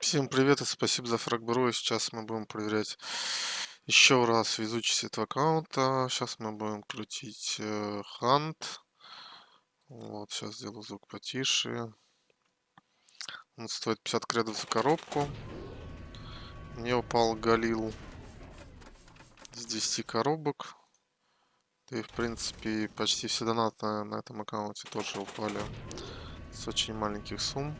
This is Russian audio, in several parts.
Всем привет и спасибо за фрагбро. И сейчас мы будем проверять еще раз везучесть этого аккаунта. Сейчас мы будем крутить э, хант. Вот, сейчас сделаю звук потише. Он стоит 50 кредов за коробку. Мне упал Галил с 10 коробок. И, в принципе, почти все донаты на этом аккаунте тоже упали с очень маленьких сумм.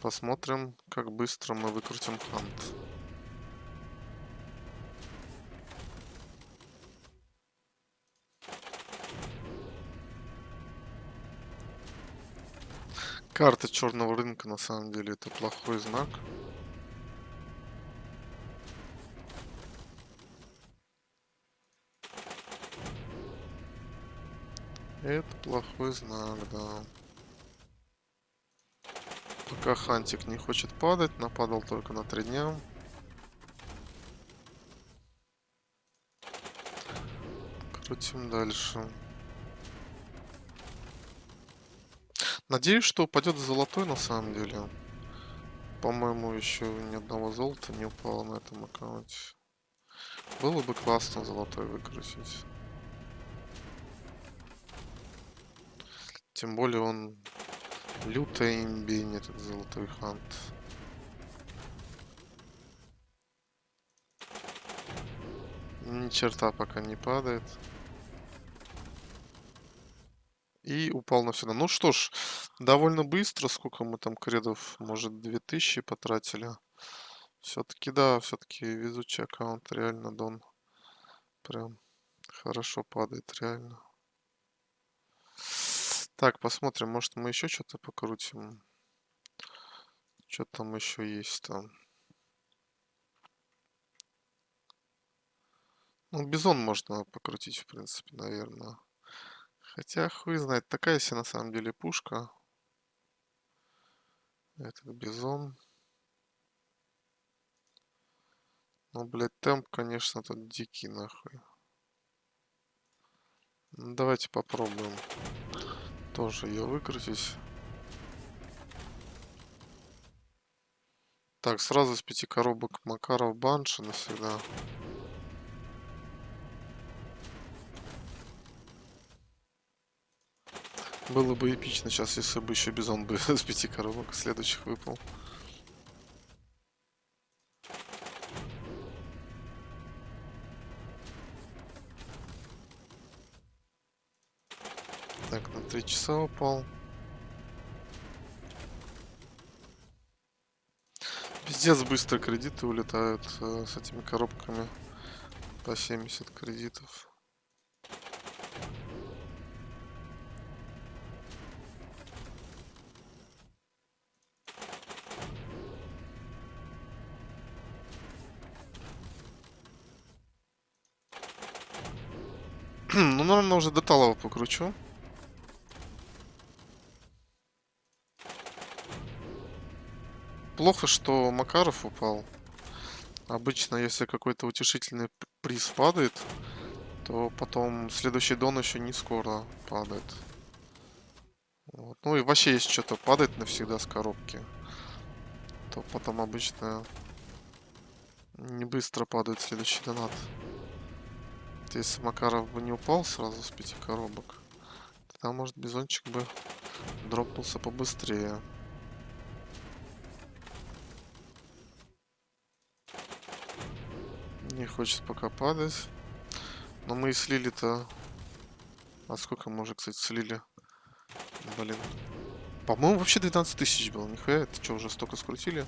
Посмотрим, как быстро мы выкрутим хант. Карта черного рынка на самом деле это плохой знак. Это плохой знак, да. Пока Хантик не хочет падать, нападал только на три дня. Крутим дальше. Надеюсь, что упадет золотой на самом деле. По-моему, еще ни одного золота не упало на этом аккаунте. Было бы классно золотой выкрутить. Тем более он Лютая имбень этот золотой хант. Ни черта пока не падает. И упал навсегда. Ну что ж, довольно быстро. Сколько мы там кредов? Может 2000 потратили? Все-таки да, все-таки везучий аккаунт. Реально Дон прям хорошо падает, реально. Так, посмотрим, может мы еще что-то покрутим. Что там еще есть там? Ну, бизон можно покрутить, в принципе, наверное. Хотя, хуй знает, такая себе на самом деле пушка. Этот бизон. Ну, блядь, темп, конечно, тут дикий, нахуй. Ну, давайте попробуем тоже ее выкрутить. Так, сразу с пяти коробок Макаров Банши навсегда. Было бы эпично сейчас, если бы еще Бизон бы с пяти коробок следующих выпал. Так, на три часа упал. Пиздец, быстро кредиты улетают э, с этими коробками. По 70 кредитов. ну, наверное, уже до талого покручу. Плохо, что Макаров упал. Обычно, если какой-то утешительный приз падает, то потом следующий дон еще не скоро падает. Вот. Ну и вообще, если что-то падает навсегда с коробки, то потом обычно не быстро падает следующий донат. Если Макаров бы не упал сразу с пяти коробок, тогда, может, бизончик бы дропнулся побыстрее. Не хочет пока падать. Но мы и слили-то... А сколько мы уже, кстати, слили? Блин. По-моему, вообще 12 тысяч было. Нихуя, это что, уже столько скрутили?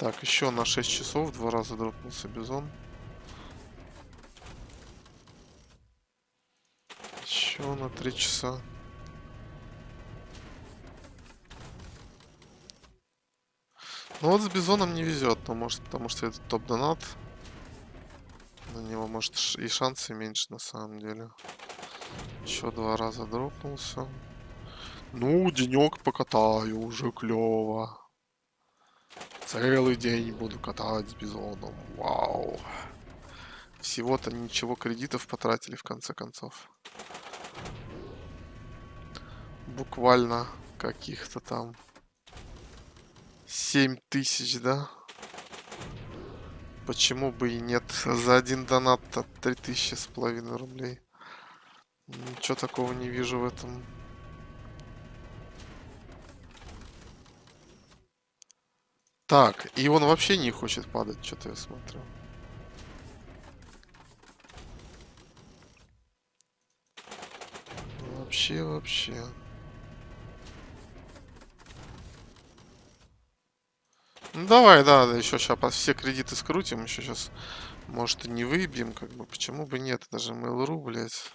Так, еще на 6 часов два раза дропнулся бизон. Еще на 3 часа. Ну вот с Бизоном не везет, но может потому что это топ-донат. На него может и шансы меньше на самом деле. Еще два раза дропнулся. Ну, денек покатаю, уже клево. Целый день буду катать с бизоном. Вау. Всего-то ничего кредитов потратили в конце концов. Буквально каких-то там 7 тысяч, да? Почему бы и нет? За один донат-то 3000 с половиной рублей. Ничего такого не вижу в этом. Так, и он вообще не хочет падать, что-то я смотрю. Вообще, вообще. Ну давай, да, да, еще сейчас все кредиты скрутим, еще сейчас, может, и не выбьем, как бы, почему бы нет, даже Mail.ru, блядь.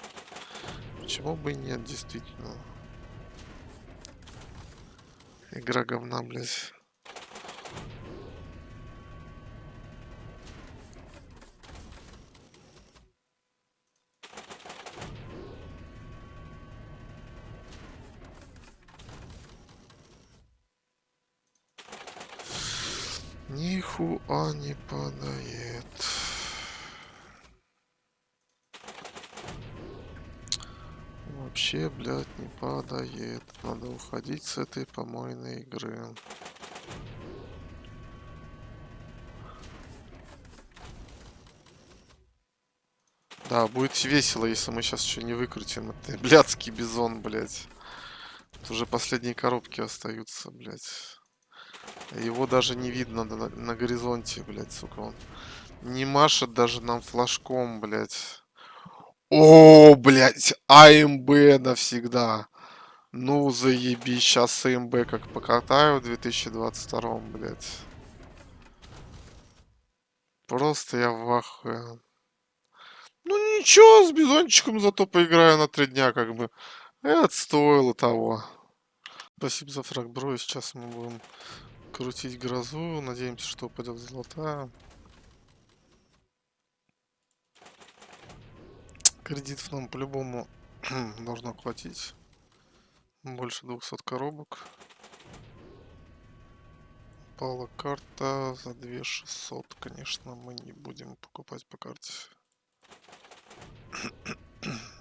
Почему бы нет, действительно. Игра говна, блядь. Нихуа не падает. Вообще, блядь, не падает. Надо уходить с этой помойной игры. Да, будет весело, если мы сейчас еще не выкрутим. Это блядский бизон, блядь. Тут уже последние коробки остаются, блядь. Его даже не видно на, на горизонте, блядь, сука. Он не машет даже нам флажком, блядь. О, блядь, АМБ навсегда. Ну, заеби, сейчас АМБ как покатаю в 2022, блядь. Просто я в ахуе. Ну ничего, с бизончиком зато поиграю на три дня, как бы. Это стоило того. Спасибо за фраг, бро. Сейчас мы будем крутить грозу. Надеемся, что упадет золотая. Кредитов нам по-любому должно хватить. Больше 200 коробок. Пала карта за 2600. Конечно, мы не будем покупать по карте.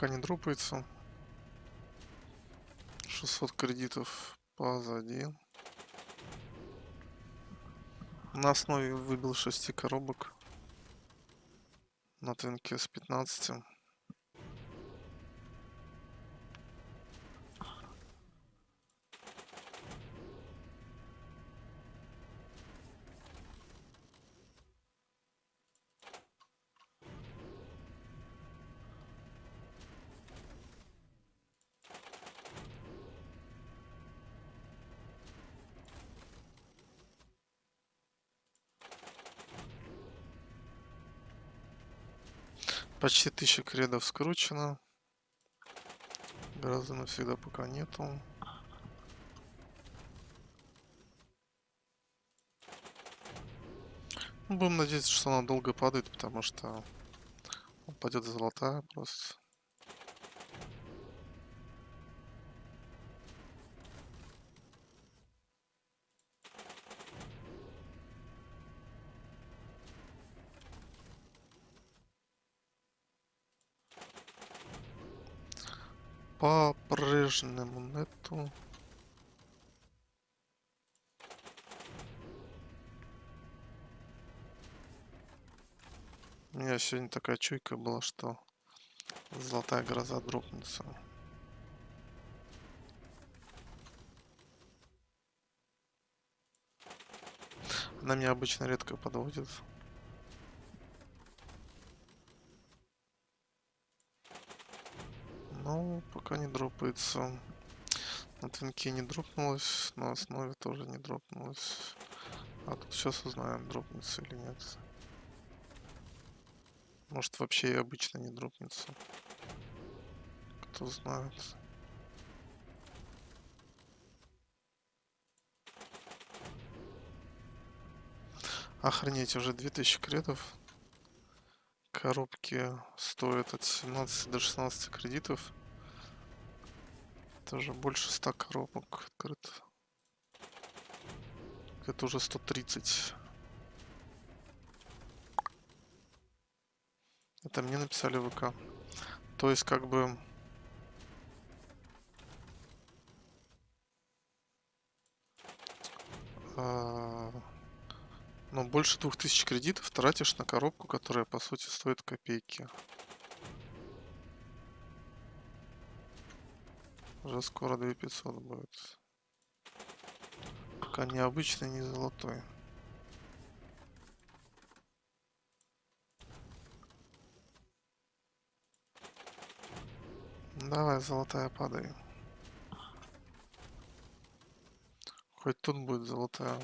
пока не дропается. 600 кредитов позади. На основе выбил 6 коробок. На твинке с 15. Почти тысяча кредов скручено. Грозы навсегда пока нету. Ну, будем надеяться, что она долго падает, потому что упадет золотая просто. По-прежнему нету. У меня сегодня такая чуйка была, что золотая гроза дропнется. Она меня обычно редко подводит. Ну, пока не дропается. На твинке не дропнулось, на основе тоже не дропнулось. А тут сейчас узнаем, дропнется или нет. Может вообще и обычно не дропнется. Кто знает. Охренеть, уже 2000 кредов. коробки стоят от 17 до 16 кредитов. Тоже больше 100 коробок открыто. Это уже 130. Это мне написали в ВК. То есть как бы... А, ну, больше 2000 кредитов тратишь на коробку, которая, по сути, стоит копейки. Уже скоро 2500 будет. Пока не обычный, не золотой. Давай, золотая, падай. Хоть тут будет золотая.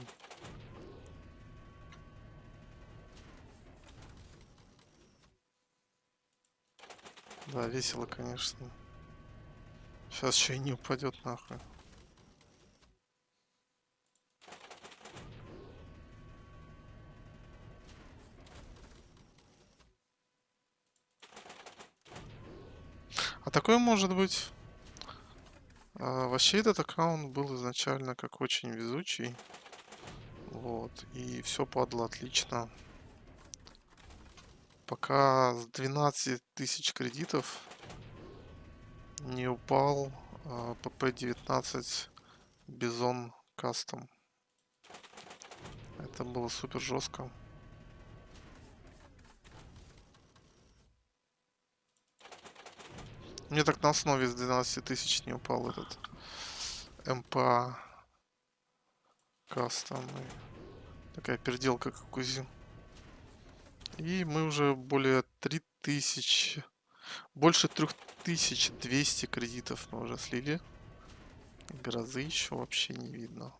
Да, весело, конечно. Сейчас еще и не упадет нахуй. А такое может быть. А, вообще этот аккаунт был изначально как очень везучий. Вот. И все падло отлично. Пока с 12 тысяч кредитов не упал а, ПП-19 Бизон Кастом. Это было супер жестко. Мне так на основе с 12 тысяч не упал этот МПА кастом. Такая переделка, как УЗИ. И мы уже более 3000, больше 3200 кредитов мы уже слили. Грозы еще вообще не видно.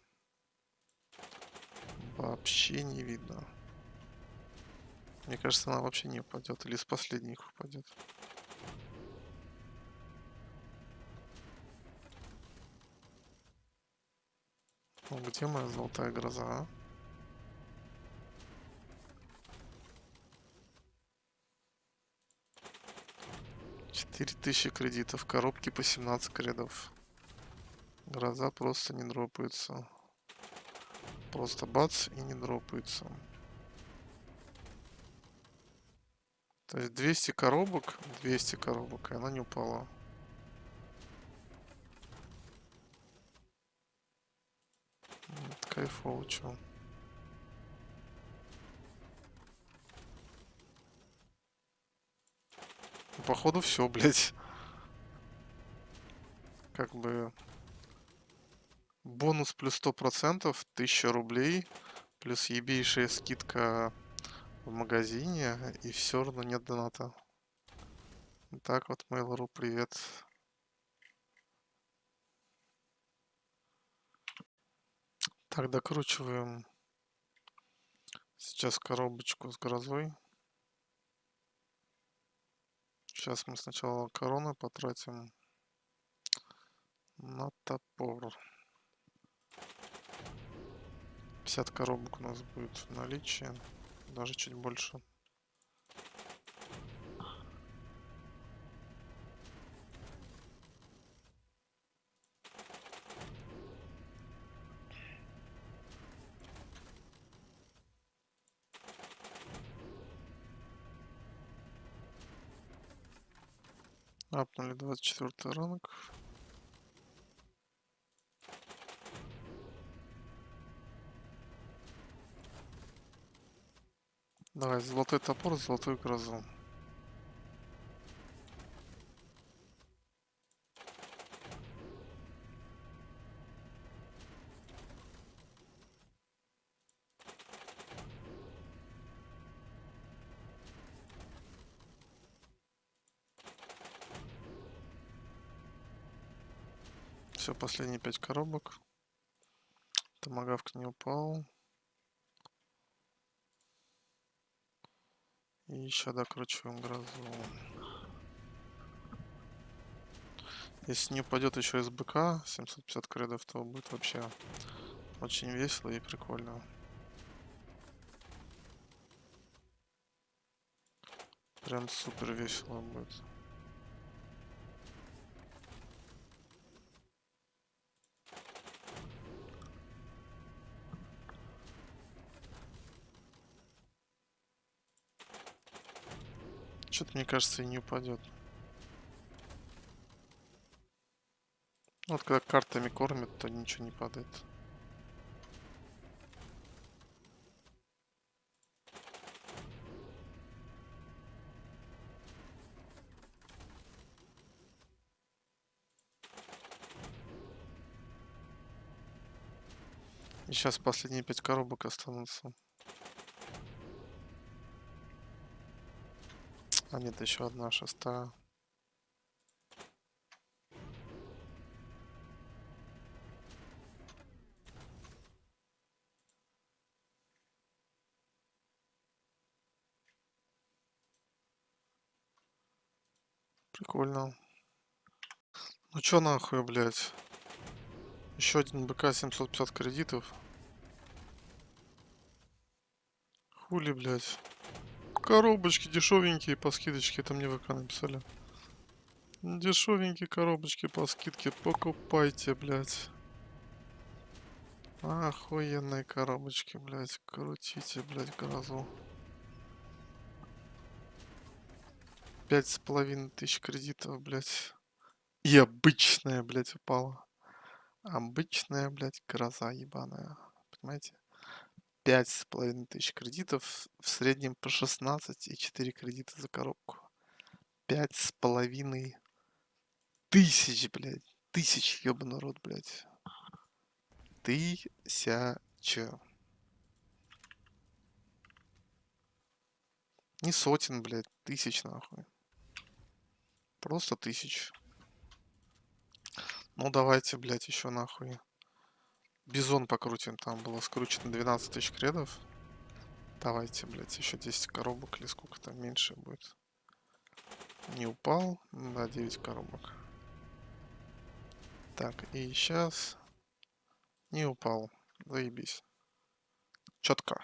Вообще не видно. Мне кажется, она вообще не упадет. Или с последних упадет. Ну, где моя золотая гроза, а? Четыре тысячи кредитов, коробки по 17 кредов. Гроза просто не дропается. Просто бац и не дропается. То есть 200 коробок, 200 коробок, и она не упала. кайфово, чё. Походу все, блядь. Как бы... Бонус плюс сто процентов, тысяча рублей, плюс ебейшая скидка в магазине, и все равно нет доната. Так вот, Mail.ru, привет. Так, докручиваем сейчас коробочку с грозой. Сейчас мы сначала короны потратим на топор. 50 коробок у нас будет в наличии, даже чуть больше. 24 ранг. Давай, золотой топор, золотую грозу. Все, последние пять коробок. Томагавк не упал. И еще докручиваем грозу. Если не упадет еще СБК 750 кредов, то будет вообще очень весело и прикольно. Прям супер весело будет. Что-то, мне кажется, и не упадет. Вот когда картами кормят, то ничего не падает. И сейчас последние пять коробок останутся. А нет, еще одна шестая. Прикольно. Ну чё нахуй, блядь? Еще один БК 750 кредитов. Хули, блядь. Коробочки дешевенькие по скидочке, это мне ВК написали. Дешевенькие коробочки по скидке, покупайте, блядь. Охуенные коробочки, блядь. Крутите, блядь, грозу. Пять с половиной тысяч кредитов, блядь. И обычная, блядь, упала. Обычная, блядь, гроза ебаная. Понимаете? Пять с половиной тысяч кредитов, в среднем по 16 и 4 кредита за коробку. Пять с половиной тысяч, блядь. Тысяч, ебаный рот, блядь. Тысяча. Не сотен, блядь, тысяч, нахуй. Просто тысяч. Ну давайте, блядь, еще нахуй. Бизон покрутим. Там было скручено 12 тысяч кредов. Давайте, блядь, еще 10 коробок или сколько там меньше будет. Не упал. Да, 9 коробок. Так, и сейчас... Не упал. Заебись. Четко.